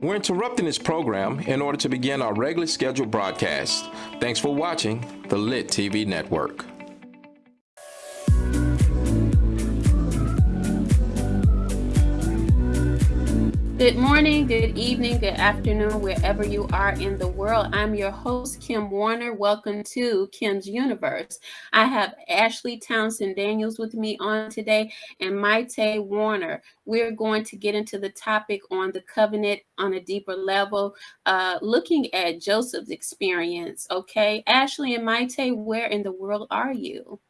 We're interrupting this program in order to begin our regularly scheduled broadcast. Thanks for watching the Lit TV Network. Good morning, good evening, good afternoon, wherever you are in the world. I'm your host, Kim Warner. Welcome to Kim's Universe. I have Ashley Townsend Daniels with me on today and Maite Warner. We're going to get into the topic on the covenant on a deeper level, uh, looking at Joseph's experience. Okay, Ashley and Maite, where in the world are you?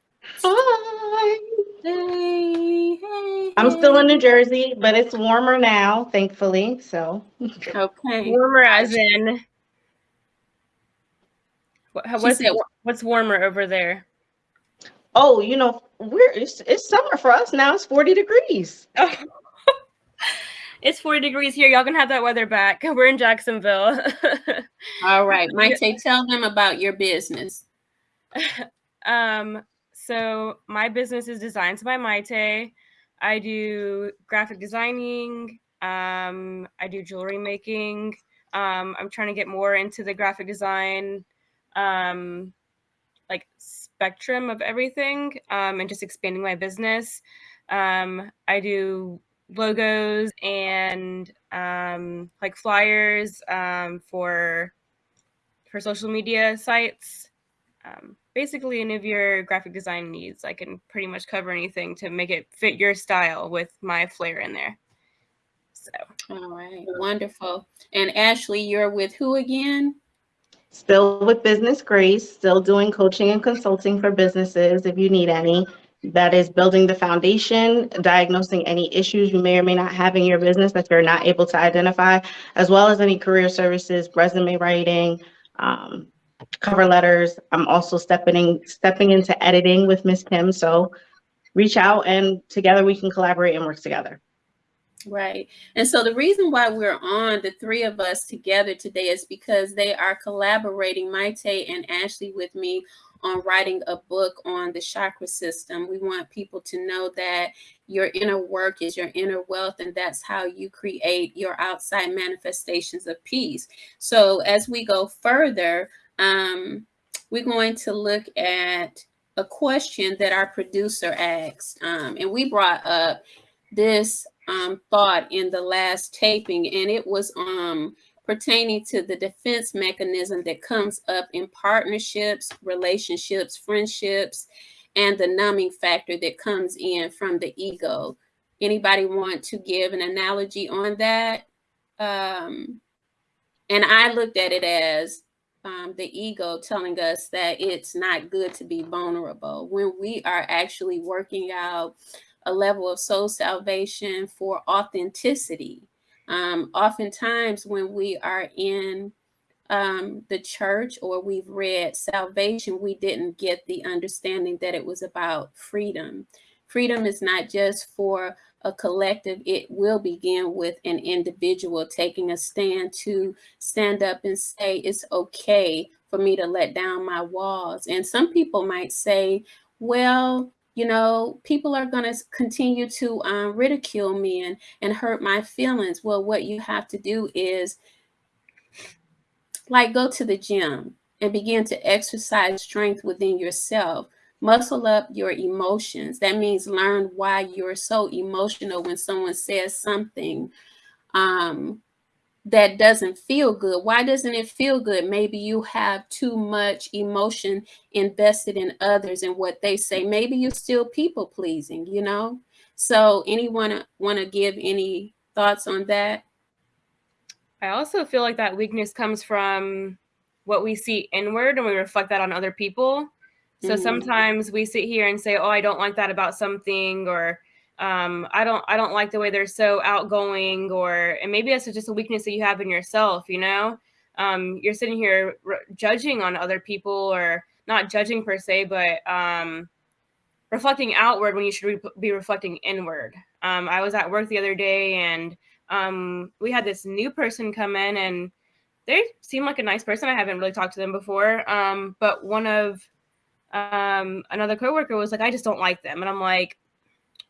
Hi. Hey, hey, I'm still in New Jersey, but it's warmer now, thankfully. So okay, warmer as in what's it, what's warmer over there? Oh, you know, we're it's, it's summer for us now. It's 40 degrees. Oh. it's 40 degrees here. Y'all can have that weather back. We're in Jacksonville. All right, Maite, tell them about your business. um, so my business is Designs by Maite. I do graphic designing. Um, I do jewelry making. Um, I'm trying to get more into the graphic design, um, like spectrum of everything, um, and just expanding my business. Um, I do logos and um, like flyers for for social media sites. Basically any of your graphic design needs. I can pretty much cover anything to make it fit your style with my flair in there. So, all right, wonderful. And Ashley, you're with who again? Still with Business Grace, still doing coaching and consulting for businesses if you need any. That is building the foundation, diagnosing any issues you may or may not have in your business that you're not able to identify, as well as any career services, resume writing, um, cover letters. I'm also stepping in, stepping into editing with Miss Kim. So reach out and together we can collaborate and work together. Right. And so the reason why we're on the three of us together today is because they are collaborating, Maite and Ashley, with me on writing a book on the chakra system. We want people to know that your inner work is your inner wealth, and that's how you create your outside manifestations of peace. So as we go further, um, we're going to look at a question that our producer asked. Um, and we brought up this um, thought in the last taping, and it was um, pertaining to the defense mechanism that comes up in partnerships, relationships, friendships, and the numbing factor that comes in from the ego. Anybody want to give an analogy on that? Um, and I looked at it as um, the ego telling us that it's not good to be vulnerable when we are actually working out a level of soul salvation for authenticity. Um, oftentimes, when we are in um, the church or we've read salvation, we didn't get the understanding that it was about freedom. Freedom is not just for a collective, it will begin with an individual taking a stand to stand up and say, it's okay for me to let down my walls. And some people might say, well, you know, people are going to continue to um, ridicule me and, and hurt my feelings. Well, what you have to do is like go to the gym and begin to exercise strength within yourself Muscle up your emotions. That means learn why you're so emotional when someone says something um, that doesn't feel good. Why doesn't it feel good? Maybe you have too much emotion invested in others and what they say. Maybe you're still people pleasing, you know? So anyone want to give any thoughts on that? I also feel like that weakness comes from what we see inward and we reflect that on other people. So mm-hmm. sometimes we sit here and say, "Oh, I don't like that about something," or um, "I don't, I don't like the way they're so outgoing," or and maybe that's just a weakness that you have in yourself. You know, um, you're sitting here re- judging on other people, or not judging per se, but um, reflecting outward when you should re- be reflecting inward. Um, I was at work the other day, and um, we had this new person come in, and they seem like a nice person. I haven't really talked to them before, um, but one of um, another coworker was like, I just don't like them. And I'm like,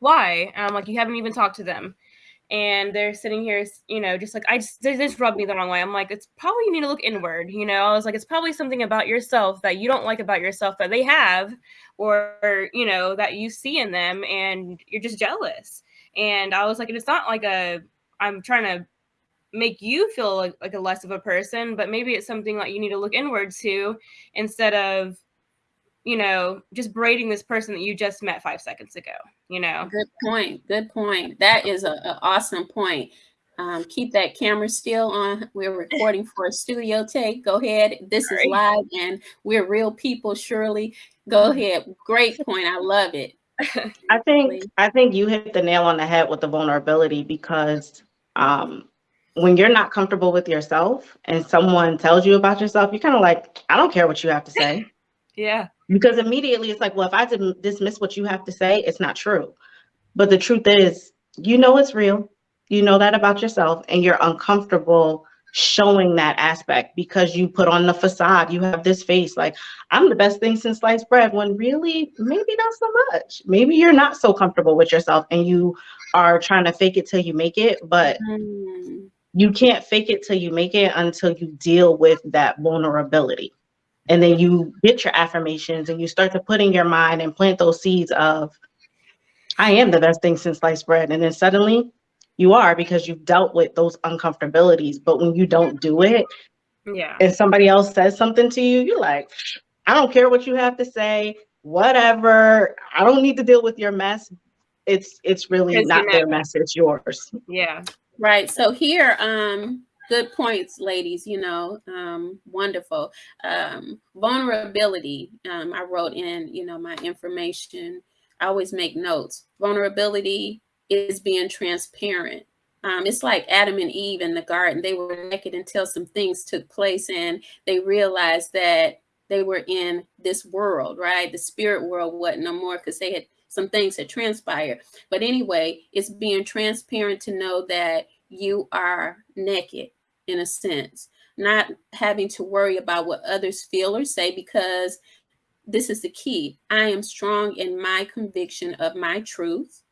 why? And I'm like, you haven't even talked to them. and they're sitting here, you know, just like I just they just rubbed me the wrong way. I'm like, it's probably you need to look inward, you know. I was like, it's probably something about yourself that you don't like about yourself that they have, or you know, that you see in them, and you're just jealous. And I was like, and it's not like a I'm trying to make you feel like, like a less of a person, but maybe it's something that you need to look inward to instead of you know, just braiding this person that you just met five seconds ago, you know? Good point. Good point. That is an awesome point. Um, keep that camera still on. We're recording for a studio take. Go ahead. This is live and we're real people, Shirley. Go ahead. Great point. I love it. I think I think you hit the nail on the head with the vulnerability because um, when you're not comfortable with yourself and someone tells you about yourself, you're kind of like, I don't care what you have to say. yeah because immediately it's like, well, if I didn't dismiss what you have to say, it's not true. But the truth is, you know it's real. You know that about yourself, and you're uncomfortable showing that aspect because you put on the facade. You have this face like, I'm the best thing since sliced bread, when really, maybe not so much. Maybe you're not so comfortable with yourself and you are trying to fake it till you make it, but mm. you can't fake it till you make it until you deal with that vulnerability and then you get your affirmations and you start to put in your mind and plant those seeds of i am the best thing since sliced bread. And then suddenly you are because you've dealt with those uncomfortabilities. But when you don't do it yeah. and somebody else says something to you you're like i don't care what you have to say whatever. I don't need to deal with your mess. It's it's really not their mess it's yours. Yeah. Right. So here um good points ladies you know um, wonderful. Um, vulnerability um, i wrote in you know my information. I always make notes. Vulnerability is being transparent. Um, it's like adam and eve in the garden. They were naked until some things took place and they realized that they were in this world right? The spirit world wasn't no more because they had some things had transpired. But anyway it's being transparent to know that you are naked in a sense, not having to worry about what others feel or say because this is the key. I am strong in my conviction of my truth.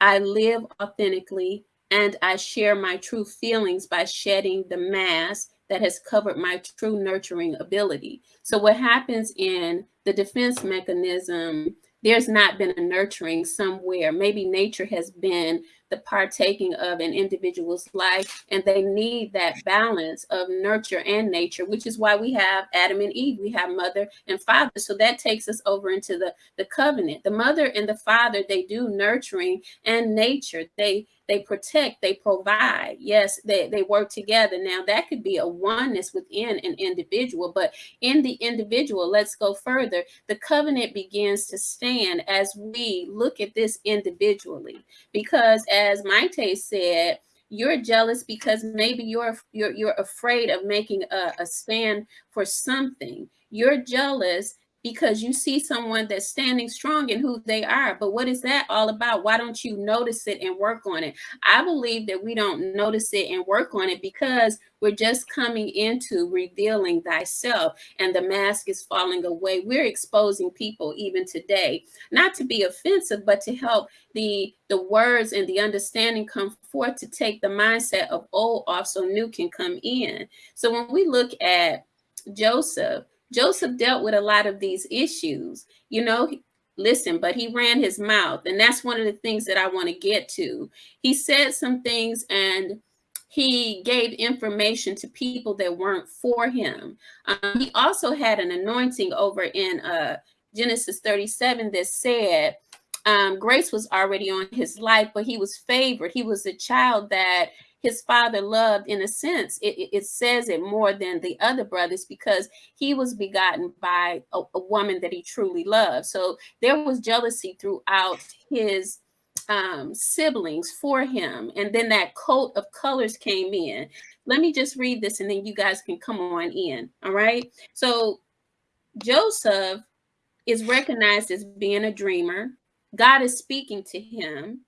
I live authentically and I share my true feelings by shedding the mask that has covered my true nurturing ability. So what happens in the defense mechanism, there's not been a nurturing somewhere. Maybe nature has been the partaking of an individual's life and they need that balance of nurture and nature which is why we have adam and eve we have mother and father so that takes us over into the the covenant the mother and the father they do nurturing and nature they they protect, they provide. Yes, they, they work together. Now, that could be a oneness within an individual, but in the individual, let's go further. The covenant begins to stand as we look at this individually. Because as Maite said, you're jealous because maybe you're you're, you're afraid of making a, a stand for something. You're jealous because you see someone that's standing strong in who they are. But what is that all about? Why don't you notice it and work on it? I believe that we don't notice it and work on it because we're just coming into revealing thyself and the mask is falling away. We're exposing people even today, not to be offensive, but to help the, the words and the understanding come forth to take the mindset of oh, old off so new can come in. So when we look at Joseph, Joseph dealt with a lot of these issues. You know, listen, but he ran his mouth. And that's one of the things that I want to get to. He said some things and he gave information to people that weren't for him. Um, he also had an anointing over in uh, Genesis 37 that said, um, grace was already on his life, but he was favored. He was a child that his father loved in a sense it, it says it more than the other brothers because he was begotten by a, a woman that he truly loved so there was jealousy throughout his um, siblings for him. And then that coat of colors came in. Let me just read this and then you guys can come on in. All right. So Joseph is recognized as being a dreamer. God is speaking to him.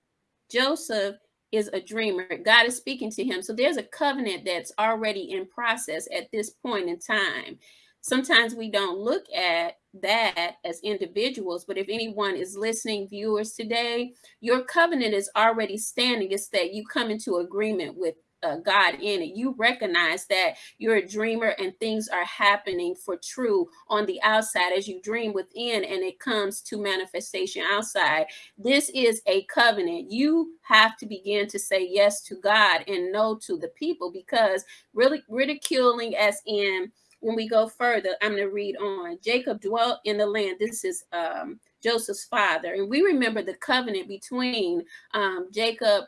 Joseph is a dreamer. God is speaking to him. So there's a covenant that's already in process at this point in time. sometimes we don't look at that as individuals, but if anyone is listening, viewers today, your covenant is already standing. It's that you come into agreement with uh, God in it. You recognize that you're a dreamer and things are happening for true on the outside as you dream within and it comes to manifestation outside. This is a covenant. You have to begin to say yes to God and no to the people because really ridiculing as in when we go further, I'm going to read on. Jacob dwelt in the land. This is um, Joseph's father. And we remember the covenant between um, Jacob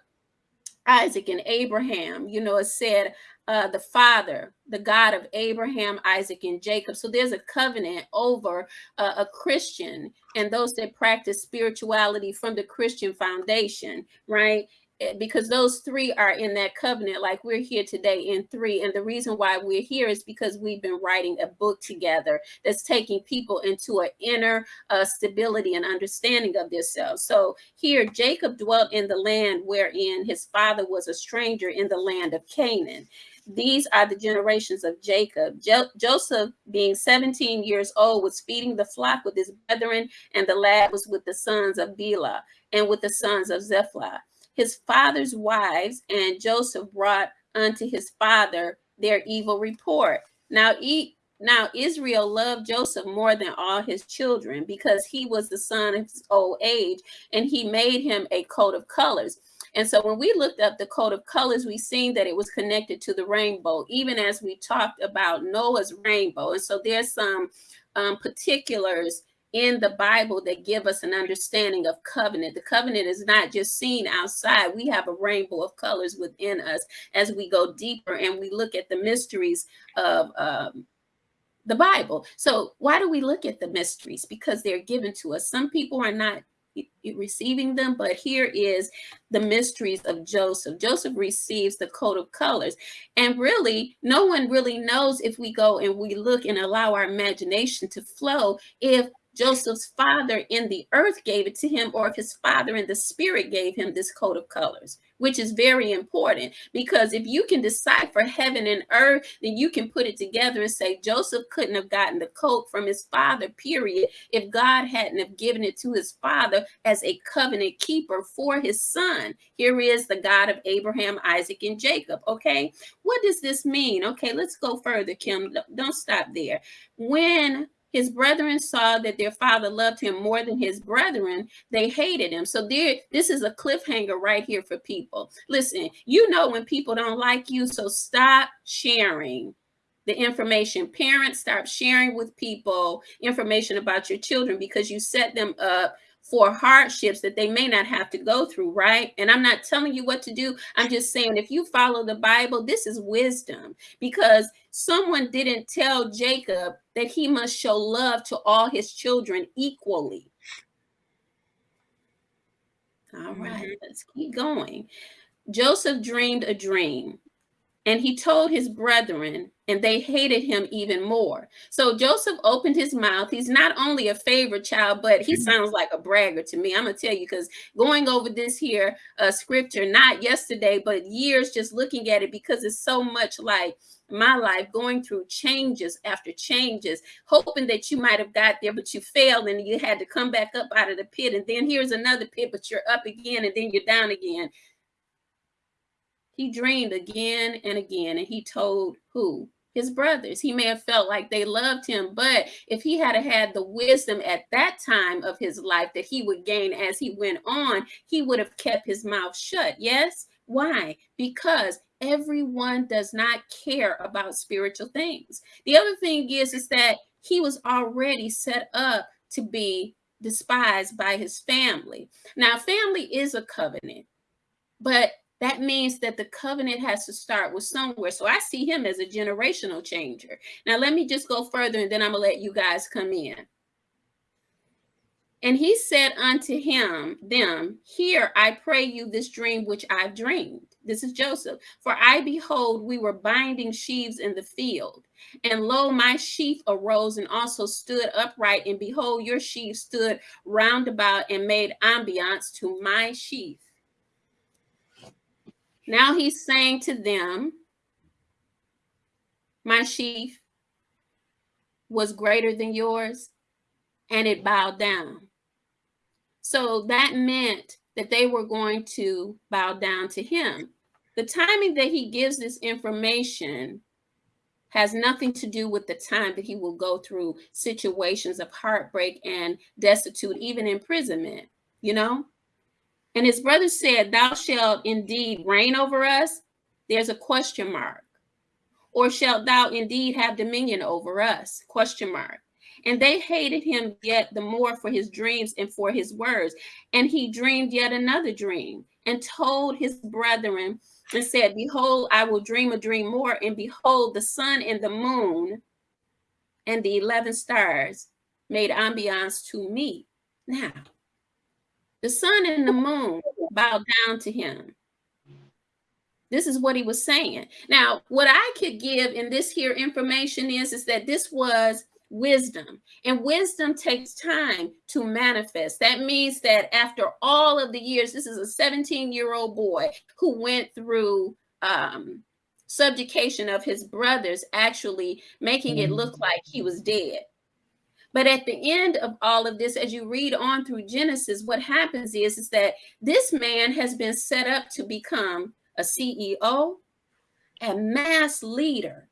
Isaac and Abraham. You know, it said uh, the father, the God of Abraham, Isaac, and Jacob. So there's a covenant over uh, a Christian and those that practice spirituality from the Christian foundation, right? Eh, because those three are in that covenant like we're here today in three. And the reason why we're here is because we've been writing a book together that's taking people into an inner uh, stability and understanding of themselves. So here jacob dwelt in the land wherein his father was a stranger in the land of canaan. These are the generations of Jacob. Jo Joseph, being 17 years old, was feeding the flock with his brethren, and the lad was with the sons of Bilhah and with the sons of Zephalah his father's wives, and Joseph brought unto his father their evil report. Now, e now Israel loved Joseph more than all his children because he was the son of his old age, and he made him a coat of colors. And so when we looked up the coat of colors, we seen that it was connected to the rainbow, even as we talked about Noah's rainbow. And so there's some um, particulars in the Bible that give us an understanding of covenant. The covenant is not just seen outside. We have a rainbow of colors within us as we go deeper and we look at the mysteries of um, the Bible. So why do we look at the mysteries? Because they're given to us. Some people are not receiving them but here is the mysteries of joseph joseph receives the coat of colors and really no one really knows if we go and we look and allow our imagination to flow if Joseph's father in the earth gave it to him, or if his father in the spirit gave him this coat of colors, which is very important because if you can decipher heaven and earth, then you can put it together and say Joseph couldn't have gotten the coat from his father, period, if God hadn't have given it to his father as a covenant keeper for his son. Here is the God of Abraham, Isaac, and Jacob. Okay, what does this mean? Okay, let's go further, Kim. Don't stop there. When his brethren saw that their father loved him more than his brethren, they hated him. So there, this is a cliffhanger right here for people. Listen, you know when people don't like you, so stop sharing the information. Parents, stop sharing with people information about your children because you set them up for hardships that they may not have to go through, right? And I'm not telling you what to do. I'm just saying if you follow the Bible, this is wisdom because someone didn't tell Jacob that he must show love to all his children equally. All right, mm-hmm. let's keep going. Joseph dreamed a dream and he told his brethren and they hated him even more. So Joseph opened his mouth. He's not only a favorite child, but he mm-hmm. sounds like a bragger to me. I'm gonna tell you because going over this here uh, scripture, not yesterday, but years just looking at it because it's so much like my life going through changes after changes, hoping that you might have got there, but you failed and you had to come back up out of the pit. And then here's another pit, but you're up again and then you're down again. He dreamed again and again, and he told who? His brothers. He may have felt like they loved him, but if he had had the wisdom at that time of his life that he would gain as he went on, he would have kept his mouth shut. Yes? Why? Because everyone does not care about spiritual things. The other thing is, is that he was already set up to be despised by his family. Now, family is a covenant, but that means that the covenant has to start with somewhere. So I see him as a generational changer. Now, let me just go further and then I'm going to let you guys come in. And he said unto him, them, Here I pray you this dream which I've dreamed. This is Joseph. For I behold, we were binding sheaves in the field. And lo, my sheaf arose and also stood upright. And behold, your sheaf stood round about and made ambiance to my sheaf. Now he's saying to them, My sheaf, was greater than yours and it bowed down. So that meant that they were going to bow down to him. The timing that he gives this information has nothing to do with the time that he will go through situations of heartbreak and destitute, even imprisonment, you know? And his brother said, Thou shalt indeed reign over us. There's a question mark. Or shalt thou indeed have dominion over us? Question mark. And they hated him yet the more for his dreams and for his words. And he dreamed yet another dream and told his brethren and said, Behold, I will dream a dream more, and behold, the sun and the moon and the 11 stars made ambiance to me. Now, the sun and the moon bowed down to him. This is what he was saying. Now, what I could give in this here information is, is that this was wisdom. And wisdom takes time to manifest. That means that after all of the years, this is a 17 year old boy who went through um, subjugation of his brothers, actually making it look like he was dead. But at the end of all of this, as you read on through Genesis, what happens is, is that this man has been set up to become a CEO, a mass leader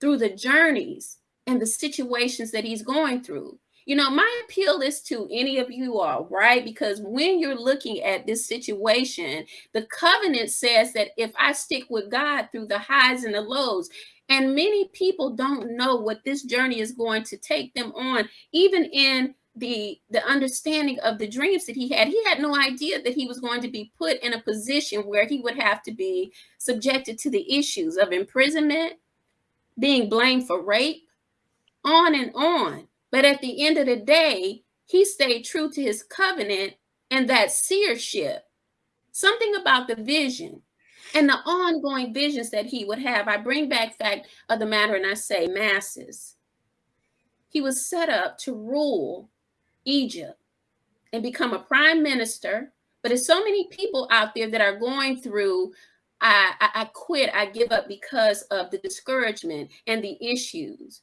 through the journeys and the situations that he's going through. You know, my appeal is to any of you all, right? Because when you're looking at this situation, the covenant says that if I stick with God through the highs and the lows, and many people don't know what this journey is going to take them on, even in the the understanding of the dreams that he had he had no idea that he was going to be put in a position where he would have to be subjected to the issues of imprisonment being blamed for rape on and on. But at the end of the day, he stayed true to his covenant and that seership. Something about the vision and the ongoing visions that he would have. I bring back fact of the matter and I say masses. He was set up to rule Egypt and become a prime minister. But there's so many people out there that are going through I, I, I quit, I give up because of the discouragement and the issues.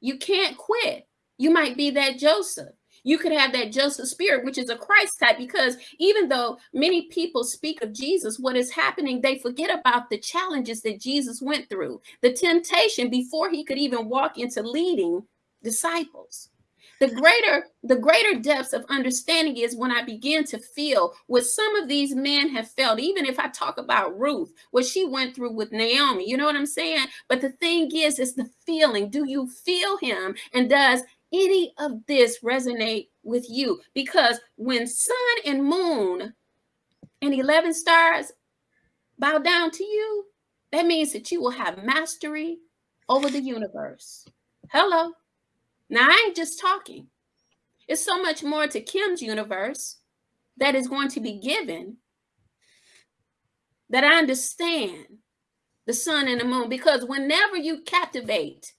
You can't quit. You might be that Joseph. You could have that Joseph spirit, which is a Christ type, because even though many people speak of Jesus, what is happening, they forget about the challenges that Jesus went through, the temptation before he could even walk into leading disciples. The greater the greater depths of understanding is when i begin to feel what some of these men have felt. Even if i talk about ruth what she went through with naomi you know what i'm saying? But the thing is is the feeling. Do you feel him? And does any of this resonate with you? Because when sun and moon and 11 stars bow down to you that means that you will have mastery over the universe. Hello. Now, I ain't just talking. It's so much more to Kim's universe that is going to be given that I understand the sun and the moon because whenever you captivate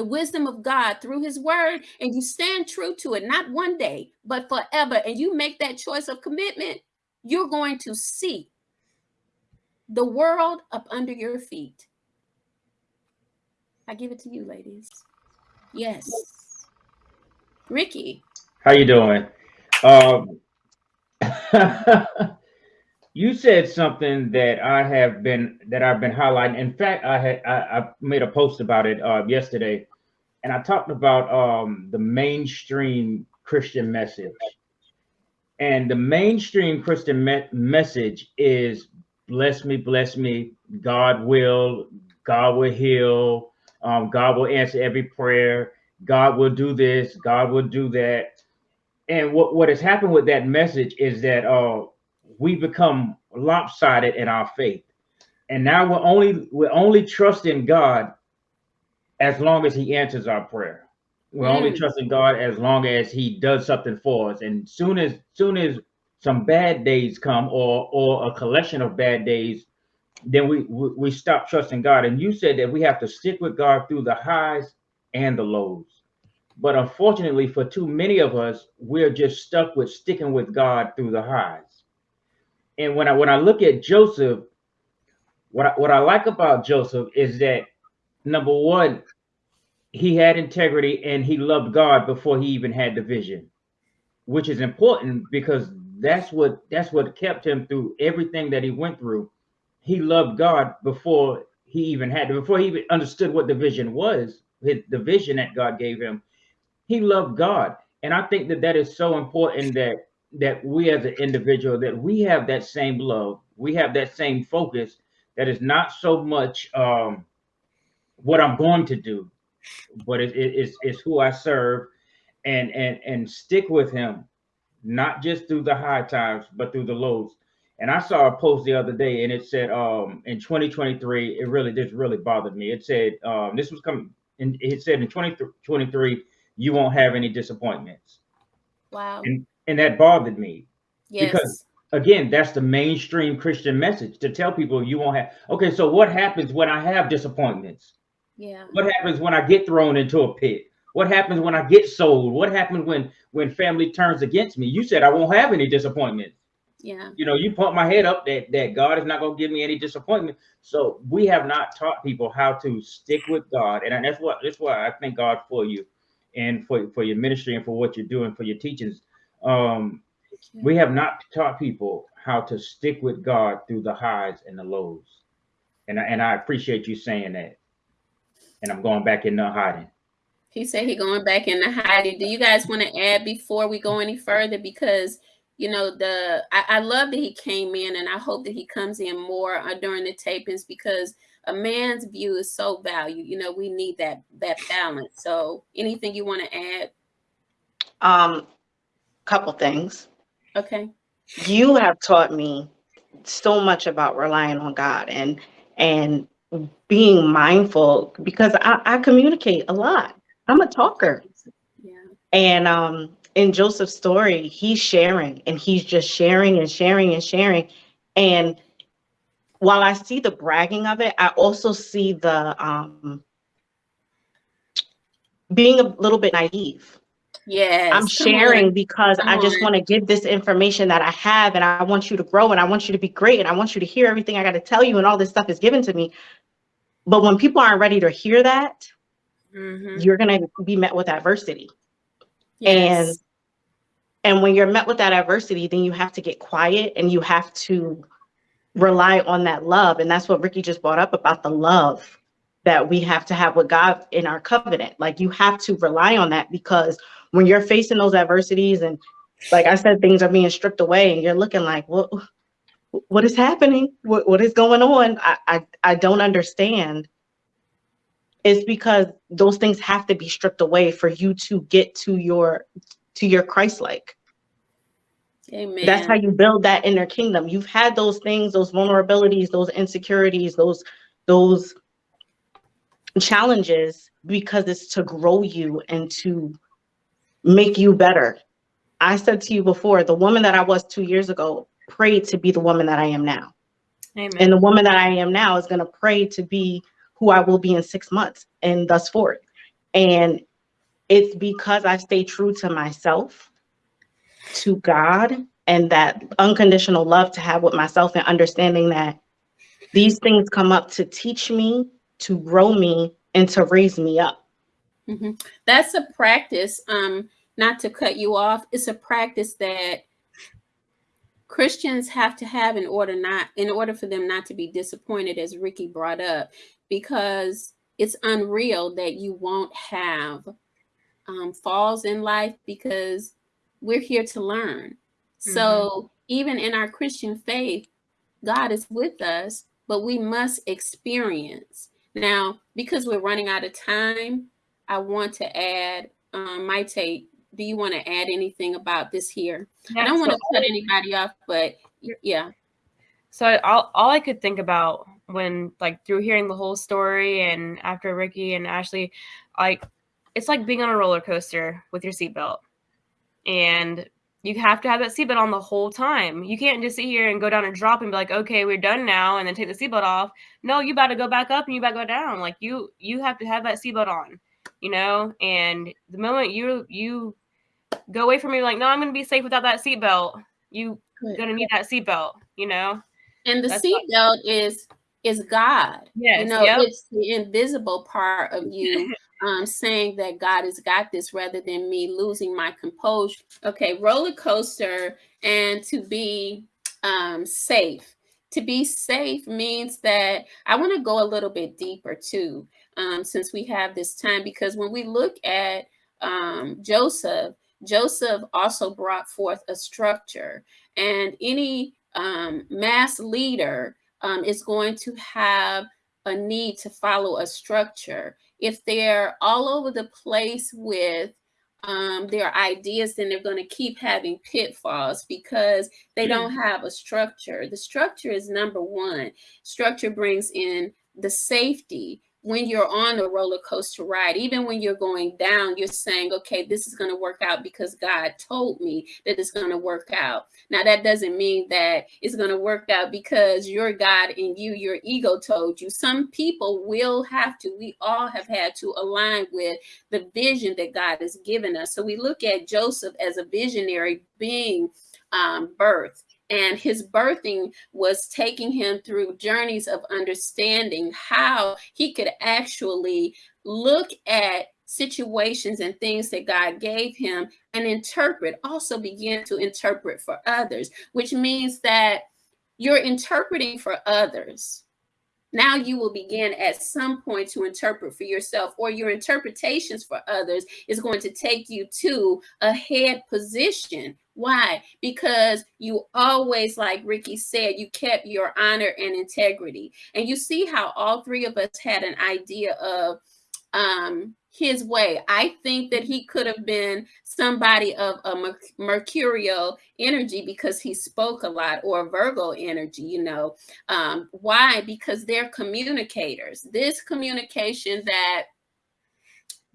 the wisdom of God through his word and you stand true to it, not one day, but forever, and you make that choice of commitment, you're going to see the world up under your feet. I give it to you, ladies. Yes. Ricky. How you doing? Um, you said something that I have been that I've been highlighting. In fact, I had I, I made a post about it uh, yesterday, and I talked about um, the mainstream Christian message. And the mainstream Christian me message is bless me, bless me, God will, God will heal, um, God will answer every prayer. God will do this. God will do that. And what, what has happened with that message is that uh, we become lopsided in our faith. And now we're only we're only trusting God as long as He answers our prayer. We're mm. only trusting God as long as He does something for us. And soon as soon as some bad days come or or a collection of bad days then we, we we stop trusting God. And you said that we have to stick with God through the highs and the lows. But unfortunately, for too many of us, we're just stuck with sticking with God through the highs. And when I when I look at Joseph, what I, what I like about Joseph is that number one, he had integrity and he loved God before he even had the vision, which is important because that's what that's what kept him through everything that he went through. He loved God before he even had before he even understood what the vision was, the vision that God gave him. He loved God, and I think that that is so important that that we as an individual that we have that same love, we have that same focus. That is not so much um, what I'm going to do, but it, it, it's, it's who I serve, and and and stick with Him, not just through the high times, but through the lows. And I saw a post the other day, and it said, um, in 2023, it really this really bothered me. It said, um, this was coming, and it said in 2023, you won't have any disappointments. Wow. And and that bothered me yes. because again, that's the mainstream Christian message to tell people you won't have. Okay, so what happens when I have disappointments? Yeah. What happens when I get thrown into a pit? What happens when I get sold? What happens when when family turns against me? You said I won't have any disappointment. Yeah. You know, you pump my head up that that God is not going to give me any disappointment. So we have not taught people how to stick with God, and that's what that's why I thank God for you, and for for your ministry and for what you're doing for your teachings. Um, we have not taught people how to stick with God through the highs and the lows, and I, and I appreciate you saying that. And I'm going back into hiding. He said he going back into hiding. Do you guys want to add before we go any further? Because you know the I, I love that he came in, and I hope that he comes in more uh, during the tapings because a man's view is so valued. You know, we need that that balance. So, anything you want to add? Um, couple things. Okay. You have taught me so much about relying on God and and being mindful because I, I communicate a lot. I'm a talker. Yeah. And um in Joseph's story, he's sharing and he's just sharing and sharing and sharing. And while I see the bragging of it, I also see the um being a little bit naive. Yes. I'm sharing because Come I just on. want to give this information that I have and I want you to grow and I want you to be great and I want you to hear everything I got to tell you and all this stuff is given to me. But when people aren't ready to hear that, Mhm. you're going to be met with adversity. Yes. And when you're met with that adversity, then you have to get quiet and you have to rely on that love. And that's what Ricky just brought up about the love that we have to have with God in our covenant. Like you have to rely on that because when you're facing those adversities and like I said, things are being stripped away and you're looking like, what what is happening? What what is going on? I I, I don't understand. It's because those things have to be stripped away for you to get to your to your Christ-like. Amen. That's how you build that inner kingdom. You've had those things, those vulnerabilities, those insecurities, those those challenges because it's to grow you and to make you better. I said to you before, the woman that I was 2 years ago prayed to be the woman that I am now. Amen. And the woman that I am now is going to pray to be who I will be in 6 months and thus forth. And it's because I stay true to myself, to God, and that unconditional love to have with myself and understanding that these things come up to teach me, to grow me, and to raise me up. Mhm. That's a practice. Um, not to cut you off, it's a practice that Christians have to have in order not in order for them not to be disappointed, as Ricky brought up, because it's unreal that you won't have um, falls in life because we're here to learn. So even in our Christian faith, God is with us, but we must experience. Now, because we're running out of time, I want to add, um, Maite, do you want to add anything about this here? I don't want to cut anybody off, but yeah. So all, all I could think about when like through hearing the whole story and after Ricky and Ashley, like it's like being on a roller coaster with your seatbelt. And you have to have that seatbelt on the whole time. You can't just sit here and go down and drop and be like, okay, we're done now, and then take the seatbelt off. No, you got to go back up and you got to go down. Like you you have to have that seatbelt on, you know. And the moment you you go away from me, like, no, I'm gonna be safe without that seatbelt. You Good. gonna need that seatbelt, you know. And the seatbelt is is God. Yes, you know, yep. it's the invisible part of you um, saying that God has got this rather than me losing my composure. Okay, roller coaster and to be um, safe. To be safe means that I want to go a little bit deeper too, um, since we have this time, because when we look at um, Joseph, Joseph also brought forth a structure, and any um, mass leader um, is going to have a need to follow a structure. If they're all over the place with um, their ideas, then they're going to keep having pitfalls because they don't mm. have a structure. The structure is number one. Structure brings in the safety when you're on a roller coaster ride, even when you're going down, you're saying, okay, this is going to work out because God told me that it's going to work out. Now, that doesn't mean that it's going to work out because your God and you, your ego told you. Some people will have to, we all have had to align with the vision that God has given us. So we look at Joseph as a visionary being um, birth and his birthing was taking him through journeys of understanding how he could actually look at situations and things that God gave him and interpret, also begin to interpret for others, which means that you're interpreting for others. Now you will begin at some point to interpret for yourself, or your interpretations for others is going to take you to a head position why? Because you always, like Ricky said, you kept your honor and integrity. And you see how all three of us had an idea of um, his way. I think that he could have been somebody of a mercurial energy because he spoke a lot or Virgo energy, you know. Um, why? Because they're communicators. This communication that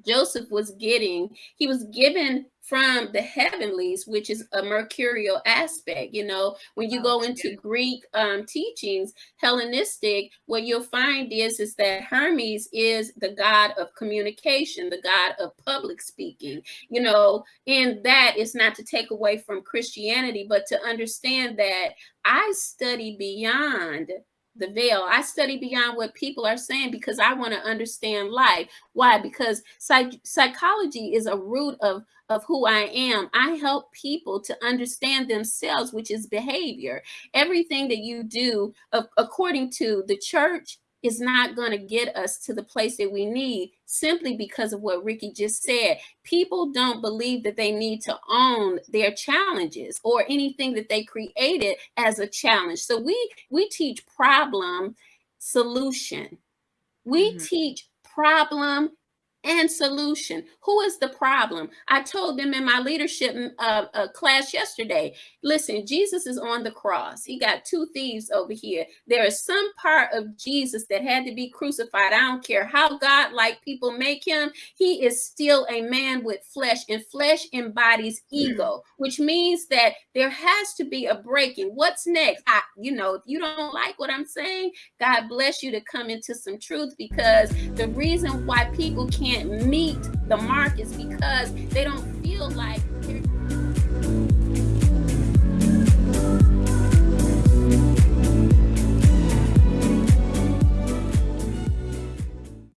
Joseph was getting, he was given from the heavenlies, which is a mercurial aspect. You know, when you go into Greek um, teachings, Hellenistic, what you'll find is, is that Hermes is the god of communication, the god of public speaking. You know, and that is not to take away from Christianity, but to understand that I study beyond the veil. I study beyond what people are saying because I want to understand life. Why? Because psych psychology is a root of of who I am. I help people to understand themselves, which is behavior. Everything that you do, according to the church, is not going to get us to the place that we need simply because of what Ricky just said. People don't believe that they need to own their challenges or anything that they created as a challenge. So we we teach problem solution. We mm -hmm. teach problem and solution. Who is the problem? I told them in my leadership mm, uh, uh, class yesterday, listen, Jesus is on the cross. He got two thieves over here. There is some part of Jesus that had to be crucified. I don't care how God-like people make him. He is still a man with flesh and flesh embodies ego, which means that there has to be a breaking. What's next? I, you know, if you don't like what I'm saying, God bless you to come into some truth because the reason why people can't can't meet the mark is because they don't feel like